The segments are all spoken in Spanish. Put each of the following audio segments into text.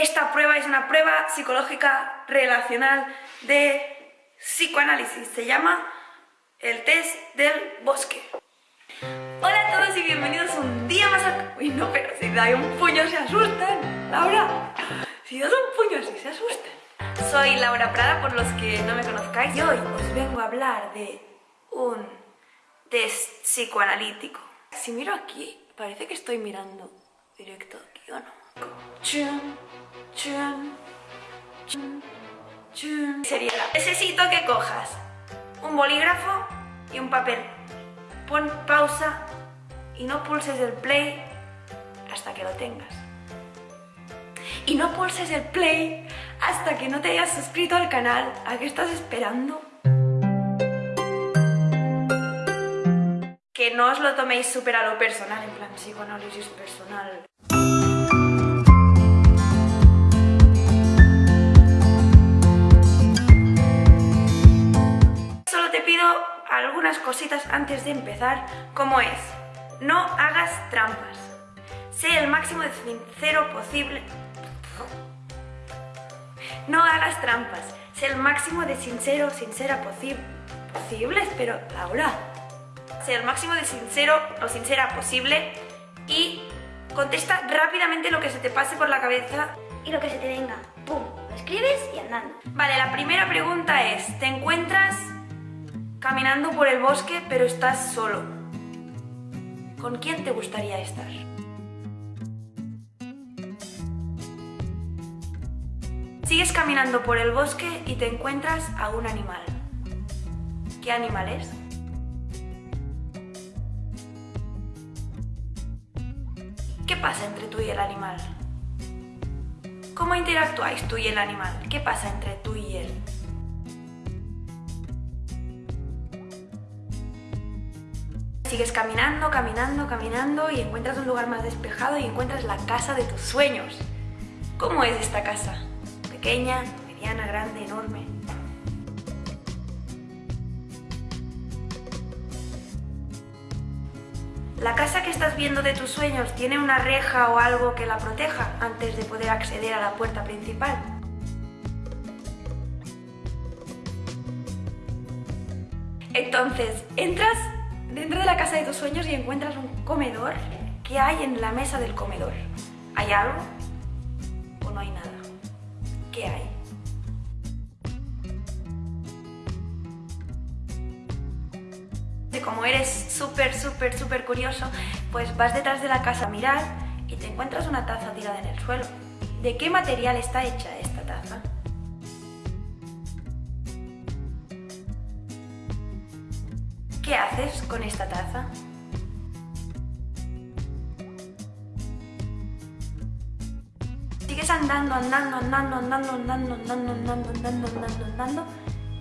Esta prueba es una prueba psicológica relacional de psicoanálisis. Se llama el test del bosque. Hola a todos y bienvenidos un día más a... Uy, no, pero si da un puño se asustan. Laura, si das un puño así se asustan. Soy Laura Prada, por los que no me conozcáis, y hoy os vengo a hablar de un test psicoanalítico. Si miro aquí, parece que estoy mirando directo aquí, ¿o no? Chun, Sería, necesito que cojas un bolígrafo y un papel. Pon pausa y no pulses el play hasta que lo tengas. Y no pulses el play hasta que no te hayas suscrito al canal. ¿A qué estás esperando? Que no os lo toméis súper a lo personal, en plan psicoanálisis personal. Algunas cositas antes de empezar, como es, no hagas trampas. Sé el máximo de sincero posible... No hagas trampas. Sé el máximo de sincero, sincera posible... Posibles, pero Laura. Sé el máximo de sincero o sincera posible y contesta rápidamente lo que se te pase por la cabeza y lo que se te venga. ¡Pum! Lo escribes y andando. Vale, la primera pregunta es, ¿te encuentras caminando por el bosque pero estás solo. ¿Con quién te gustaría estar? Sigues caminando por el bosque y te encuentras a un animal. ¿Qué animal es? ¿Qué pasa entre tú y el animal? ¿Cómo interactuáis tú y el animal? ¿Qué pasa entre tú y él? Sigues caminando, caminando, caminando y encuentras un lugar más despejado y encuentras la casa de tus sueños. ¿Cómo es esta casa? ¿Pequeña, mediana, grande, enorme? ¿La casa que estás viendo de tus sueños tiene una reja o algo que la proteja antes de poder acceder a la puerta principal? Entonces, entras dentro de la casa de tus sueños y encuentras un comedor, ¿qué hay en la mesa del comedor? ¿Hay algo o no hay nada? ¿Qué hay? Como eres súper, súper, súper curioso, pues vas detrás de la casa a mirar y te encuentras una taza tirada en el suelo. ¿De qué material está hecha ¿Qué haces con esta taza? Sigues andando, andando, andando, andando, andando, andando, andando, andando, andando, andando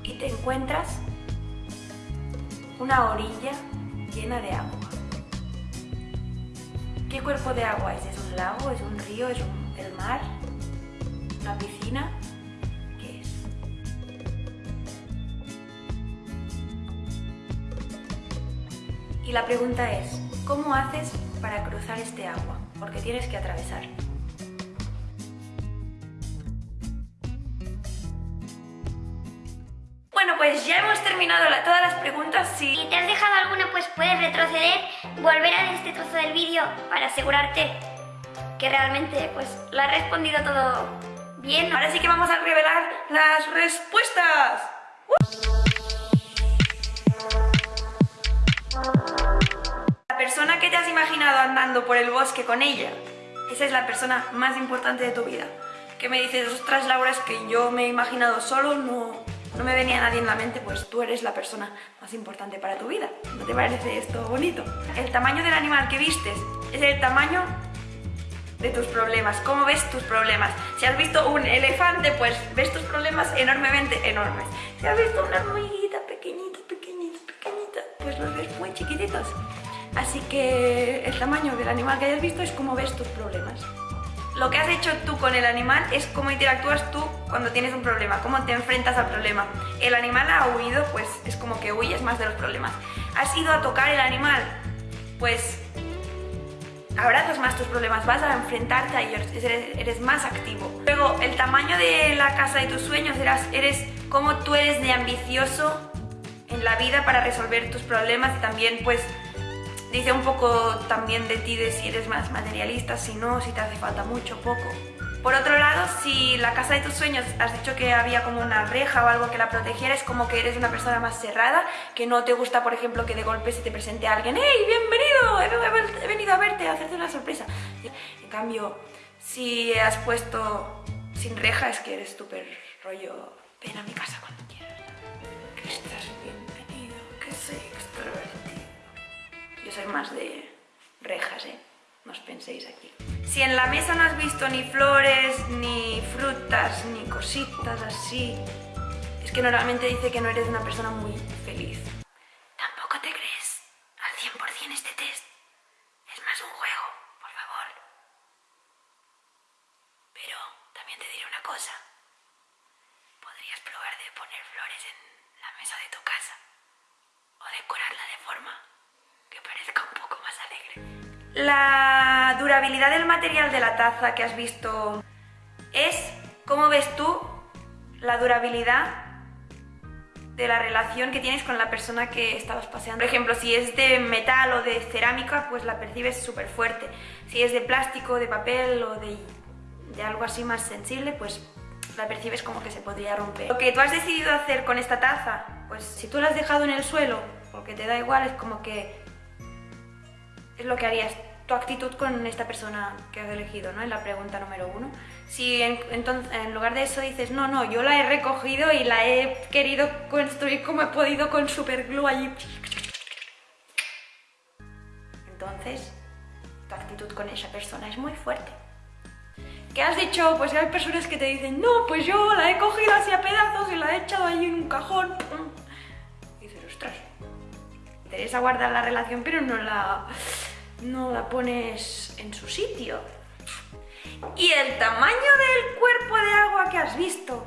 y te encuentras una orilla llena de agua. ¿Qué cuerpo de agua es? ¿Es un lago? ¿Es un río? ¿Es el mar? ¿Una piscina? Y la pregunta es, ¿cómo haces para cruzar este agua? Porque tienes que atravesar. Bueno, pues ya hemos terminado todas las preguntas. Si... te has dejado alguna, pues puedes retroceder, volver a este trozo del vídeo para asegurarte que realmente pues lo has respondido todo bien. Ahora sí que vamos a revelar las respuestas. Andando por el bosque con ella, esa es la persona más importante de tu vida. Que me dices, ostras Laura, es que yo me he imaginado solo, no, no me venía nadie en la mente, pues tú eres la persona más importante para tu vida. ¿No te parece esto bonito? El tamaño del animal que vistes es el tamaño de tus problemas, cómo ves tus problemas. Si has visto un elefante, pues ves tus problemas enormemente enormes. Si has visto una hormiguita pequeñita, pequeñita, pequeñita, pues los ves muy chiquititos. Así que el tamaño del animal que hayas visto es como ves tus problemas. Lo que has hecho tú con el animal es cómo interactúas tú cuando tienes un problema, cómo te enfrentas al problema. El animal ha huido, pues es como que huyes más de los problemas. Has ido a tocar el animal, pues abrazas más tus problemas, vas a enfrentarte a ellos, eres, más activo. Luego, el tamaño de la casa de tus sueños, eres, eres como tú eres de ambicioso en la vida para resolver tus problemas y también pues dice un poco también de ti de si eres más materialista, si no, si te hace falta mucho, poco. Por otro lado, si la casa de tus sueños has dicho que había como una reja o algo que la protegiera, es como que eres una persona más cerrada, que no te gusta, por ejemplo, que de golpe se te presente alguien ¡Hey, bienvenido! He, venido a verte, a hacerte una sorpresa. En cambio, si has puesto sin reja, es que eres súper rollo ven a mi casa cuando quieras. Que estás bienvenido, que soy extrovertido. Yo soy más de rejas, ¿eh? No os penséis aquí. Si en la mesa no has visto ni flores, ni frutas, ni cositas así, es que normalmente dice que no eres una persona muy feliz. Tampoco te crees al 100% este test. Es más un juego, por favor. Pero también te diré una cosa. Podrías probar de poner flores en la mesa de tu casa o decorarla de forma que parezca un poco más alegre. La durabilidad del material de la taza que has visto es, ¿cómo ves tú la durabilidad de la relación que tienes con la persona que estabas paseando? Por ejemplo, si es de metal o de cerámica, pues la percibes súper fuerte. Si es de plástico, de papel o de, de algo así más sensible, pues la percibes como que se podría romper. Lo que tú has decidido hacer con esta taza, pues si tú la has dejado en el suelo, porque te da igual, es como que es lo que harías tu actitud con esta persona que has elegido, ¿no? En la pregunta número uno. Si en, entonces, en lugar de eso dices, no, no, yo la he recogido y la he querido construir como he podido con superglue allí. Entonces, tu actitud con esa persona es muy fuerte. ¿Qué has dicho? Pues hay personas que te dicen, no, pues yo la he cogido así a pedazos y la he echado ahí en un cajón. Y dices, ostras, interesa guardar la relación, pero no la no la pones en su sitio. Y el tamaño del cuerpo de agua que has visto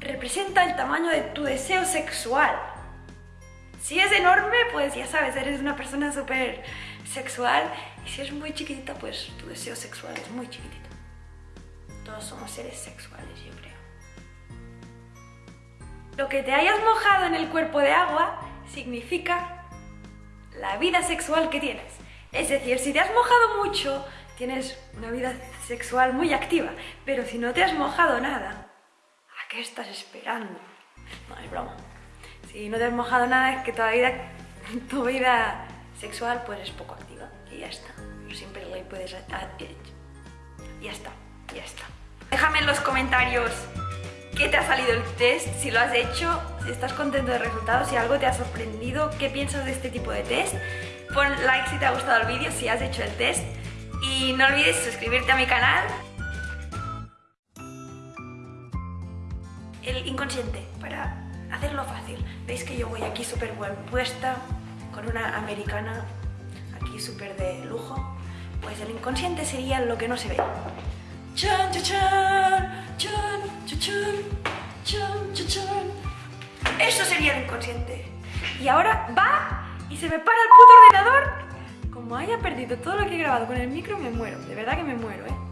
representa el tamaño de tu deseo sexual. Si es enorme, pues ya sabes, eres una persona súper sexual. Y si es muy chiquitita, pues tu deseo sexual es muy chiquitito. Todos somos seres sexuales, yo creo. Lo que te hayas mojado en el cuerpo de agua significa la vida sexual que tienes. Es decir, si te has mojado mucho, tienes una vida sexual muy activa, pero si no te has mojado nada, ¿a qué estás esperando? No, es broma. Si no te has mojado nada es que toda vida, tu vida sexual pues es poco activa y ya está. Siempre le puedes... Ya está, ya está. Déjame en los comentarios qué te ha salido el test, si lo has hecho, estás contento del resultado, si algo te ha sorprendido, qué piensas de este tipo de test. Pon like si te ha gustado el vídeo, si has hecho el test. Y no olvides suscribirte a mi canal. El inconsciente, para hacerlo fácil. Veis que yo voy aquí súper buen puesta, con una americana aquí súper de lujo. Pues el inconsciente sería lo que no se ve. Chan, chan, chan, sería inconsciente. Y ahora va y se me para el puto ordenador. Como haya perdido todo lo que he grabado con el micro, me muero. De verdad que me muero, ¿eh?